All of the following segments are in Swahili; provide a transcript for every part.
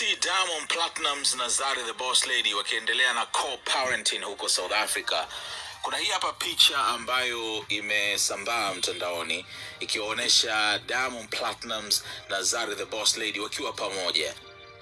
Platinums na Zari the Boss Lady wakiendelea na co-parenting huko South Africa. Kuna hii hapa picha ambayo imesambaa mtandaoni ikiwaonyesha Diamond Platinums na Zari the Boss Lady wakiwa pamoja,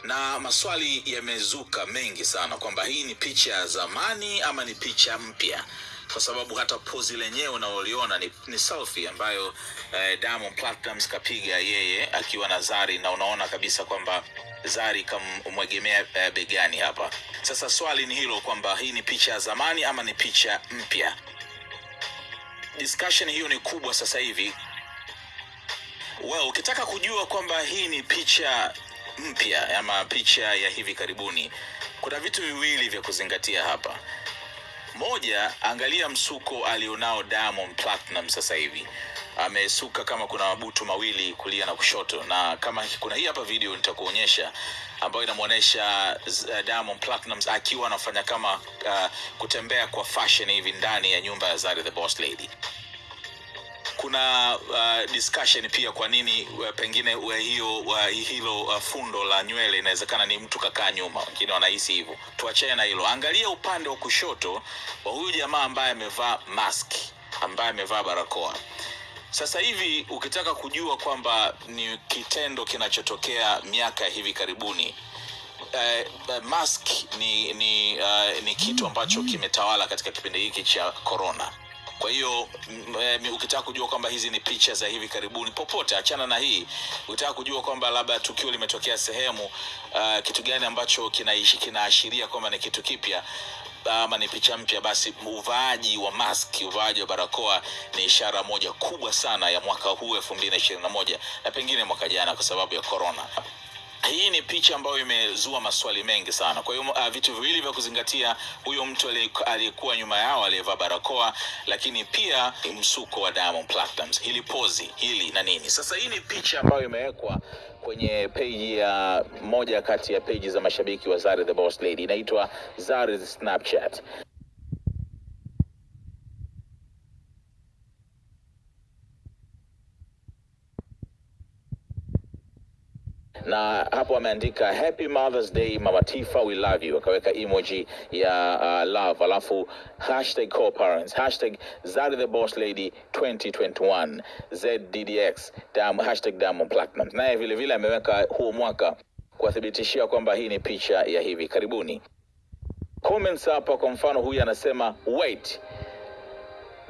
na maswali yamezuka mengi sana kwamba hii ni picha ya zamani ama ni picha mpya kwa sababu hata pozi lenyewe unaoliona ni, ni selfie ambayo eh, Diamond Platnumz kapiga yeye akiwa na Zari na unaona kabisa kwamba Zari kamwegemea eh, begani hapa. Sasa swali ni hilo kwamba hii ni picha ya zamani ama ni picha mpya. Discussion hiyo ni kubwa sasa hivi. Well, ukitaka kujua kwamba hii ni picha mpya ama picha ya hivi karibuni, kuna vitu viwili vya kuzingatia hapa. Moja, angalia msuko alionao Diamond Platinum sasa hivi. Amesuka kama kuna mabutu mawili kulia na kushoto, na kama kuna hii hapa video nitakuonyesha ambayo inamwonyesha uh, Diamond Platnumz akiwa anafanya kama uh, kutembea kwa fashion hivi ndani ya nyumba ya Zari the Boss Lady kuna uh, discussion pia kwa nini uh, pengine uh, hiyo uh, hilo uh, fundo la nywele inawezekana ni mtu kakaa nyuma, wengine wanahisi hivyo. Tuachane na hilo, angalia upande wa kushoto wa huyu jamaa ambaye amevaa mask, ambaye amevaa barakoa. Sasa hivi ukitaka kujua kwamba ni kitendo kinachotokea miaka hivi karibuni uh, mask ni ni, uh, ni kitu ambacho kimetawala katika kipindi hiki cha corona. Kwa hiyo m- m- ukitaka kujua kwamba hizi ni picha za hivi karibuni, popote, achana na hii. Ukitaka kujua kwamba labda tukio limetokea sehemu, uh, kitu gani ambacho kinaishi kinaashiria kwamba ni kitu kipya ama ni picha mpya, basi uvaaji wa mask, uvaaji wa barakoa ni ishara moja kubwa sana ya mwaka huu elfu mbili na ishirini na moja na pengine mwaka jana kwa sababu ya corona. Hii ni picha ambayo imezua maswali mengi sana. Kwa hiyo uh, vitu viwili vya kuzingatia, huyo mtu aliyekuwa nyuma yao aliyevaa barakoa, lakini pia msuko wa Diamond Platnumz, hili pozi hili na nini. Sasa hii ni picha ambayo imewekwa kwenye peji ya moja kati ya peji za mashabiki wa Zari the Boss Lady, inaitwa Zari's Snapchat. Na hapo ameandika happy mothers day mama tifa we love you. Akaweka emoji ya uh, love. Alafu hashtag co-parents hashtag zari the boss lady 2021 zddx dam, hashtag diamond platinum. Naye vile vile ameweka huu mwaka kuwathibitishia kwamba hii ni picha ya hivi karibuni. Comments hapa kwa mfano huyu anasema wait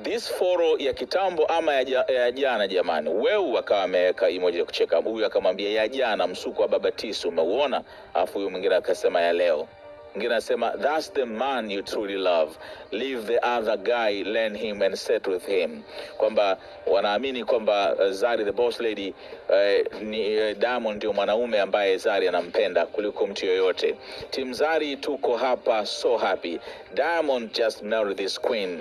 this foro ya kitambo ama ya, ja, ya jana jamani? Weu akawa ameweka emoji ya kucheka. Huyu akamwambia ya jana msuko wa baba tisu umeuona? Alafu huyu mwingine akasema ya leo. Mwingine anasema thats the man you truly love. Leave the other guy learn him and set with him. Kwamba wanaamini kwamba uh, zari the boss lady uh, ni uh, diamond ndio mwanaume ambaye zari anampenda kuliko mtu yoyote. Tim zari tuko hapa so happy. Diamond just marry this queen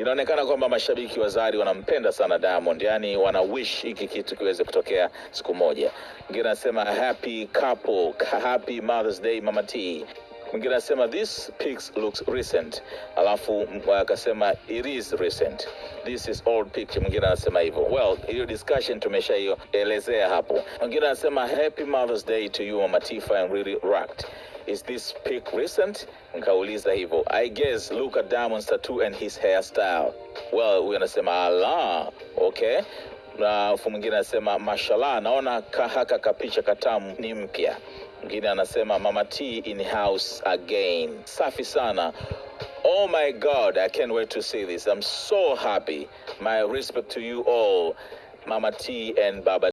inaonekana kwamba mashabiki wa Zari wanampenda sana Diamond, yani wana wish hiki kitu kiweze kutokea siku moja. Mwingine anasema happy couple, happy Mother's Day Mama T. Mwingine anasema this pics looks recent, alafu akasema it is recent, this is old picture. Mwingine anasema hivyo. Well, hiyo discussion tumeshaielezea hapo. Mwingine anasema happy Mother's Day to you Mama T, I'm really rocked is this pic recent? Nikauliza hivyo i guess look at diamond's tattoo and his hairstyle. Well huyu anasema ala okay. Na fu mwingine anasema mashallah naona ka- haka kapicha katamu ni mpya. Mwingine anasema mama t in house again. Safi sana. Oh my God, I can't wait to see this. I'm so happy. My respect to you all, Mama T and Baba